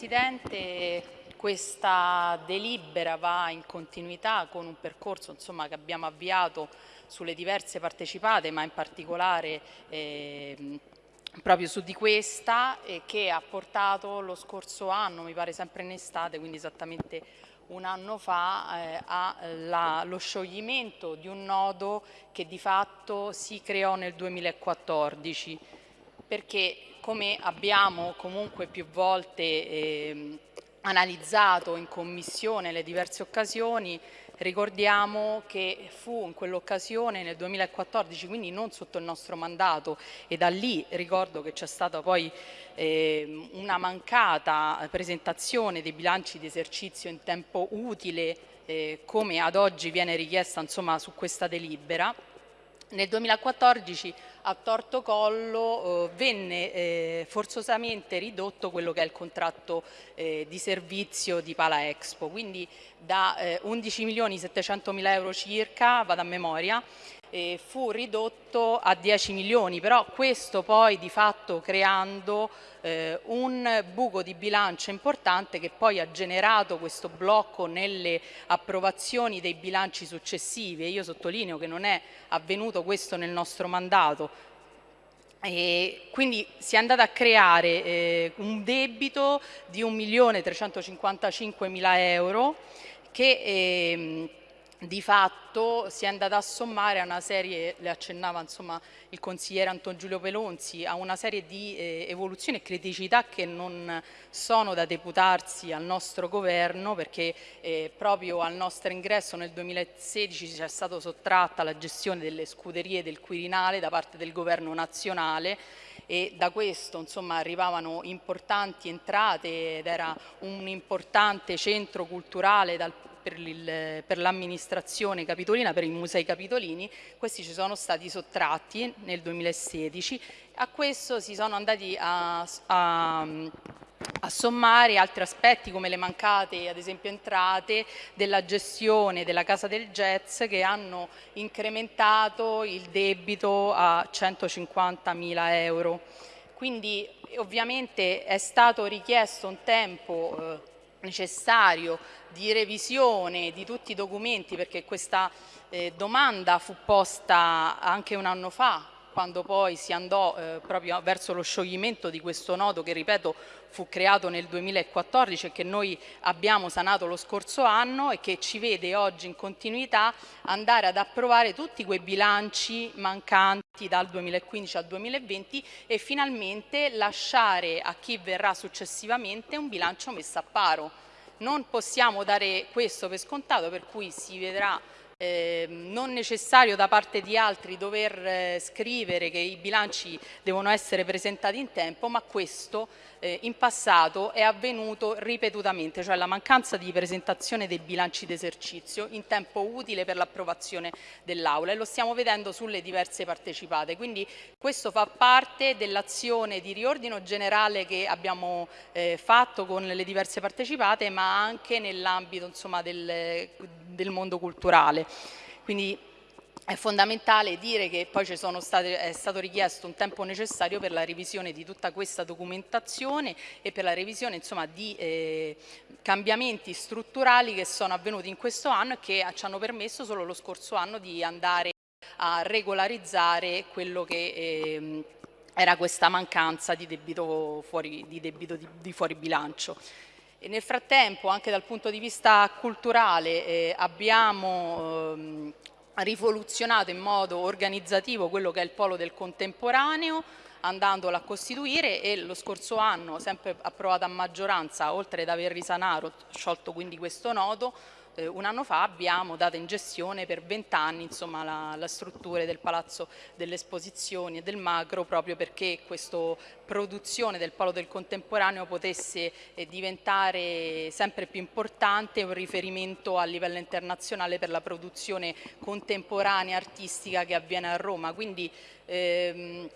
Presidente, questa delibera va in continuità con un percorso insomma, che abbiamo avviato sulle diverse partecipate, ma in particolare eh, proprio su di questa, eh, che ha portato lo scorso anno, mi pare sempre in estate, quindi esattamente un anno fa, eh, allo scioglimento di un nodo che di fatto si creò nel 2014 perché come abbiamo comunque più volte eh, analizzato in commissione le diverse occasioni, ricordiamo che fu in quell'occasione nel 2014, quindi non sotto il nostro mandato e da lì ricordo che c'è stata poi eh, una mancata presentazione dei bilanci di esercizio in tempo utile eh, come ad oggi viene richiesta insomma, su questa delibera. Nel 2014 a torto collo eh, venne eh, forzosamente ridotto quello che è il contratto eh, di servizio di Pala Expo, quindi da 11 milioni 700 mila euro circa, vado a memoria, eh, fu ridotto a 10 milioni, però questo poi di fatto creando eh, un buco di bilancio importante che poi ha generato questo blocco nelle approvazioni dei bilanci successivi. E io sottolineo che non è avvenuto questo nel nostro mandato, e quindi si è andato a creare eh, un debito di 1.355.000 euro che eh, di fatto si è andata a sommare a una serie, le accennava insomma, il consigliere Anton Giulio Pelonzi, a una serie di eh, evoluzioni e criticità che non sono da deputarsi al nostro governo perché eh, proprio al nostro ingresso nel 2016 ci è stata sottratta la gestione delle scuderie del Quirinale da parte del governo nazionale e da questo insomma, arrivavano importanti entrate ed era un importante centro culturale dal per l'amministrazione capitolina, per i musei capitolini, questi ci sono stati sottratti nel 2016, a questo si sono andati a, a a sommare altri aspetti come le mancate ad esempio entrate della gestione della Casa del Jazz che hanno incrementato il debito a 150 mila euro. Quindi ovviamente è stato richiesto un tempo eh, necessario di revisione di tutti i documenti perché questa eh, domanda fu posta anche un anno fa quando poi si andò eh, proprio verso lo scioglimento di questo nodo che ripeto fu creato nel 2014 e che noi abbiamo sanato lo scorso anno e che ci vede oggi in continuità andare ad approvare tutti quei bilanci mancanti dal 2015 al 2020 e finalmente lasciare a chi verrà successivamente un bilancio messo a paro. Non possiamo dare questo per scontato per cui si vedrà eh, non necessario da parte di altri dover eh, scrivere che i bilanci devono essere presentati in tempo, ma questo eh, in passato è avvenuto ripetutamente, cioè la mancanza di presentazione dei bilanci d'esercizio in tempo utile per l'approvazione dell'Aula e lo stiamo vedendo sulle diverse partecipate. Quindi questo fa parte dell'azione di riordino generale che abbiamo eh, fatto con le diverse partecipate, ma anche nell'ambito del, del mondo culturale. Quindi è fondamentale dire che poi state, è stato richiesto un tempo necessario per la revisione di tutta questa documentazione e per la revisione insomma, di eh, cambiamenti strutturali che sono avvenuti in questo anno e che ci hanno permesso solo lo scorso anno di andare a regolarizzare quello che eh, era questa mancanza di debito fuori, di, debito di, di fuori bilancio. E nel frattempo anche dal punto di vista culturale eh, abbiamo ehm, rivoluzionato in modo organizzativo quello che è il polo del contemporaneo andandolo a costituire e lo scorso anno, sempre approvato a maggioranza, oltre ad aver risanato, sciolto quindi questo nodo, eh, un anno fa abbiamo dato in gestione per vent'anni la, la struttura del Palazzo delle Esposizioni e del Macro proprio perché questa produzione del Polo del Contemporaneo potesse eh, diventare sempre più importante, un riferimento a livello internazionale per la produzione contemporanea artistica che avviene a Roma. Quindi, ehm,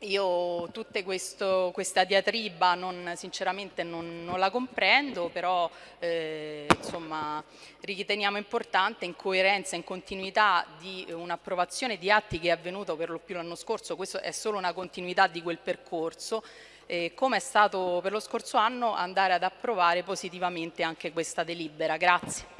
io tutta questa diatriba non, sinceramente non, non, la comprendo, però eh, insomma, riteniamo importante in coerenza, in continuità di un'approvazione di atti che è avvenuto per lo più l'anno scorso, questo è solo una continuità di quel percorso, eh, come è stato per lo scorso anno, andare ad approvare positivamente anche questa delibera. Grazie.